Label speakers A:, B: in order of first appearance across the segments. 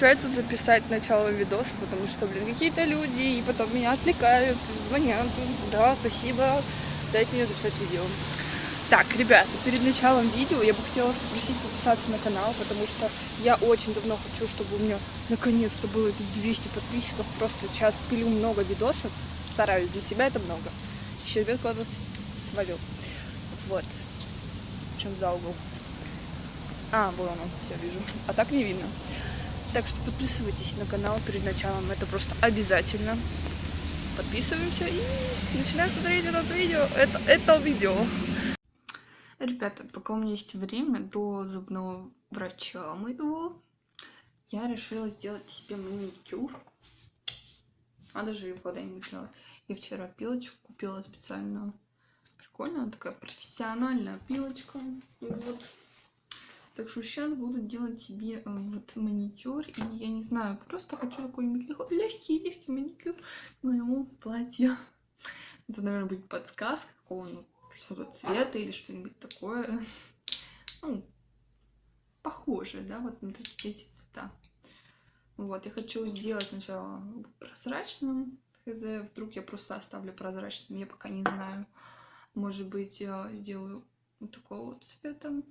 A: получается записать начало видоса, потому что, блин, какие-то люди, и потом меня отвлекают, звонят, да, спасибо, дайте мне записать видео. Так, ребята, перед началом видео я бы хотела попросить подписаться на канал, потому что я очень давно хочу, чтобы у меня наконец-то было эти 200 подписчиков. Просто сейчас пилю много видосов, стараюсь, для себя это много. Еще ребят куда-то свалил. Вот. В чем за угол? А, вон он, все вижу. А так не видно. Так что подписывайтесь на канал перед началом, это просто обязательно. Подписываемся и начинаем смотреть это видео. Это, это видео. Ребята, пока у меня есть время до зубного врача моего, я решила сделать себе маникюр. А даже его когда-нибудь делать. Я вчера пилочку купила специальную. Прикольно, она такая профессиональная пилочка. Вот. Так что сейчас буду делать себе э, вот маникюр. И я не знаю, просто хочу какой-нибудь легкий-легкий маникюр моему платью. Это, наверное, будет подсказка какого-нибудь что-то цвета или что-нибудь такое. Ну, похожее, да, вот на эти цвета. Вот, я хочу сделать сначала прозрачным. Хз, вдруг я просто оставлю прозрачным, я пока не знаю. Может быть, я сделаю вот такого вот цвета.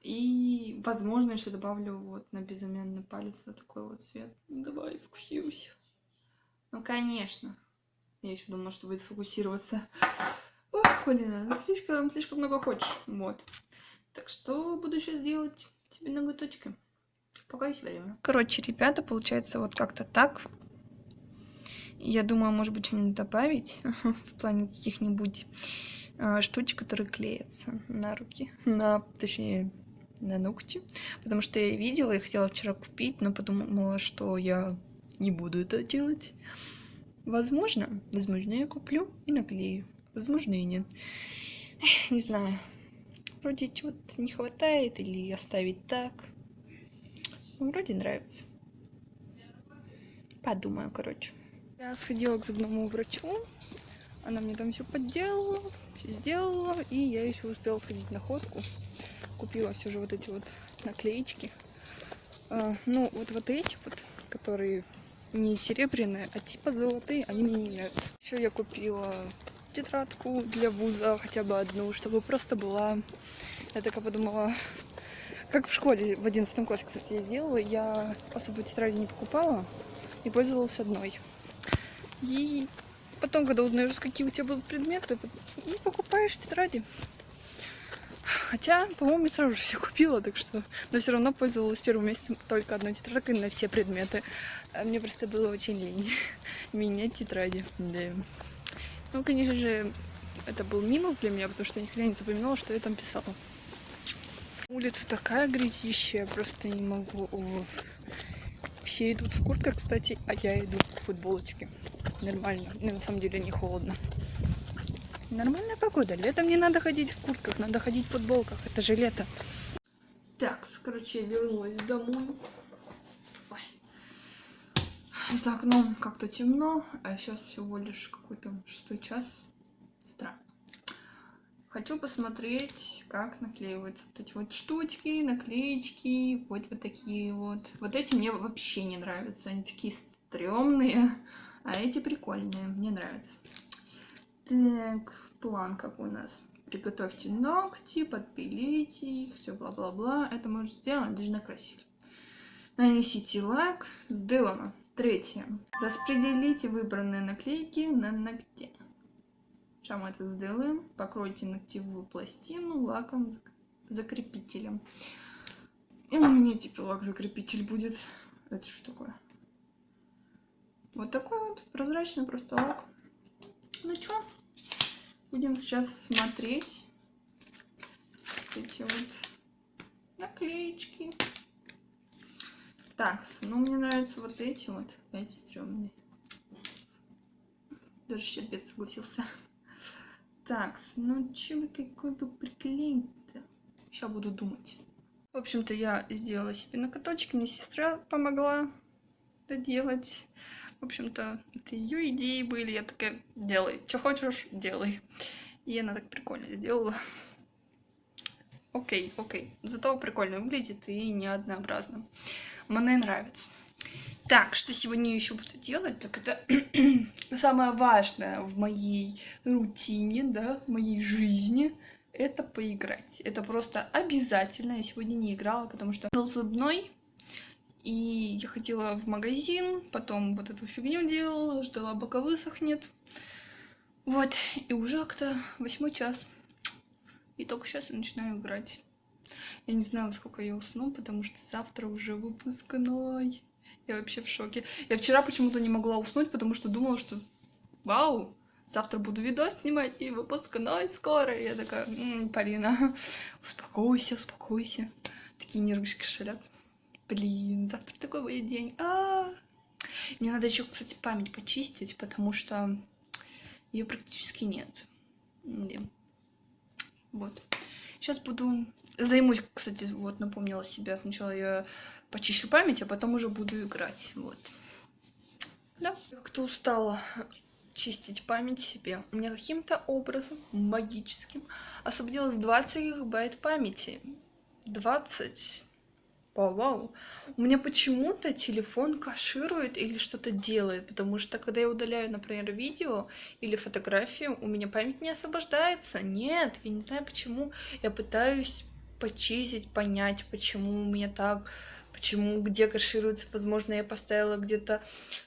A: И, возможно, еще добавлю вот на безымянный палец вот такой вот цвет. Давай, вкусился. Ну, конечно. Я еще думала, что будет фокусироваться. Ох, Полина, слишком, слишком много хочешь. Вот. Так что буду сейчас делать тебе ноготочки. Пока есть время. Короче, ребята, получается вот как-то так. Я думаю, может быть, что-нибудь добавить в плане каких-нибудь э, штучек, которые клеятся на руки. На, точнее, на ногти. Потому что я видела и хотела вчера купить, но подумала, что я не буду это делать. Возможно, возможно, я куплю и наклею. Возможно, и нет. Не знаю. Вроде чего-то не хватает или оставить так. Вроде нравится. Подумаю, короче. Я сходила к зубному врачу. Она мне там все подделала, все сделала. И я еще успела сходить на ходку. Купила все же вот эти вот наклеечки. А, ну, вот вот эти вот, которые не серебряные, а типа золотые, они мне не нравятся. Еще я купила тетрадку для вуза, хотя бы одну, чтобы просто была... Я такая подумала, как в школе в одиннадцатом классе, кстати, я сделала, я особо тетради не покупала и пользовалась одной. И потом, когда узнаешь, какие у тебя будут предметы, и покупаешь тетради. Хотя, по-моему, я сразу же все купила, так что... Но все равно пользовалась первым месяцем только одной тетрадкой на все предметы. А мне просто было очень лень менять тетради. Да. Ну, конечно же, это был минус для меня, потому что я никогда не запоминала, что я там писала. Улица такая грязищая, просто не могу. Все идут в куртках, кстати, а я иду в футболочке. Нормально. Мне на самом деле не холодно. Нормальная погода. Летом не надо ходить в куртках, надо ходить в футболках. Это же лето. Так, короче, я вернулась домой. Ой. За окном как-то темно, а сейчас всего лишь какой-то шестой час. Странно. Хочу посмотреть, как наклеиваются вот эти вот штучки, наклеечки, вот вот такие вот. Вот эти мне вообще не нравятся, они такие стрёмные, а эти прикольные, мне нравятся. Так, план какой у нас. Приготовьте ногти, подпилите их, все бла-бла-бла. Это можно сделать, даже накрасили. Нанесите лак. Сделано. Третье. Распределите выбранные наклейки на ногте. Сейчас мы это сделаем. Покройте ногтевую пластину лаком закрепителем. И у меня теперь лак-закрепитель будет. Это что такое? Вот такой вот прозрачный просто лак. Ну что, Будем сейчас смотреть эти вот наклеечки. Так, ну мне нравятся вот эти вот. Эти стрёмные. Даже щербец согласился. Так, ну чем какой бы приклеить-то? Сейчас буду думать. В общем-то, я сделала себе накоточки. Мне сестра помогла это делать. В общем-то, это ее идеи были. Я такая, делай, что хочешь, делай. И она так прикольно сделала. окей, окей. Зато прикольно выглядит и не однообразно. Мне нравится. Так, что сегодня еще буду делать, так это самое важное в моей рутине, да, в моей жизни, это поиграть. Это просто обязательно. Я сегодня не играла, потому что был зубной, и я ходила в магазин, потом вот эту фигню делала, ждала, пока высохнет. Вот, и уже как-то восьмой час. И только сейчас я начинаю играть. Я не знаю, сколько я усну, потому что завтра уже выпускной. Я вообще в шоке. Я вчера почему-то не могла уснуть, потому что думала, что вау, завтра буду видос снимать и выпускной скоро. И я такая, м-м, Полина, успокойся, успокойся. Такие нервишки шалят. Блин, завтра такой будет день. А -а -а. Мне надо еще, кстати, память почистить, потому что ее практически нет. Вот. Сейчас буду... Займусь, кстати, вот, напомнила себя. Сначала я почищу память, а потом уже буду играть. Вот. Да. Как-то устала чистить память себе. У меня каким-то образом магическим освободилось 20 гигабайт памяти. 20. Вау, вау. У меня почему-то телефон каширует или что-то делает, потому что когда я удаляю, например, видео или фотографию, у меня память не освобождается. Нет, я не знаю почему. Я пытаюсь почистить, понять, почему у меня так почему, где кэшируется, возможно, я поставила где-то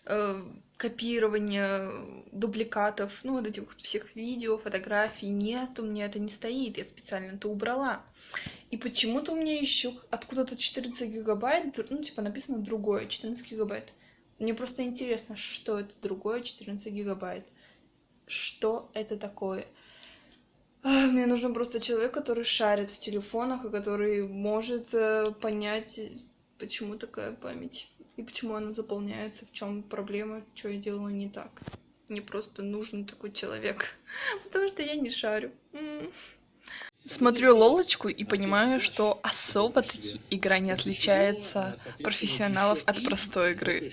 A: э, копирование дубликатов, ну, вот этих вот всех видео, фотографий, нет, у меня это не стоит, я специально это убрала. И почему-то у меня еще откуда-то 14 гигабайт, ну, типа написано другое, 14 гигабайт. Мне просто интересно, что это другое 14 гигабайт. Что это такое? Мне нужен просто человек, который шарит в телефонах и который может э, понять почему такая память и почему она заполняется, в чем проблема, что я делаю не так. Мне просто нужен такой человек, потому что я не шарю. Смотрю Лолочку и понимаю, что особо-таки игра не отличается профессионалов от простой игры.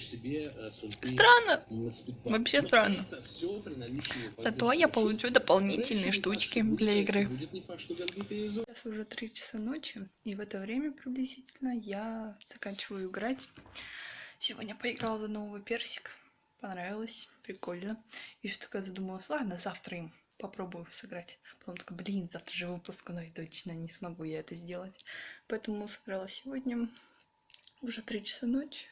A: Странно. Вообще странно. Зато я получу дополнительные штучки для игры. Сейчас уже 3 часа ночи, и в это время приблизительно я заканчиваю играть. Сегодня поиграла за новый персик. Понравилось, прикольно. И что такая задумалась, ладно, завтра им попробую сыграть. Потом такая, блин, завтра же выпускной, точно не смогу я это сделать. Поэтому сыграла сегодня уже 3 часа ночи.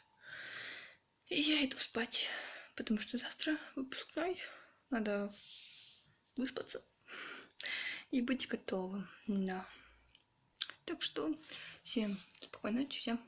A: И я иду спать, потому что завтра выпускной. Надо выспаться и быть готовым. Да. Так что всем спокойной ночи, всем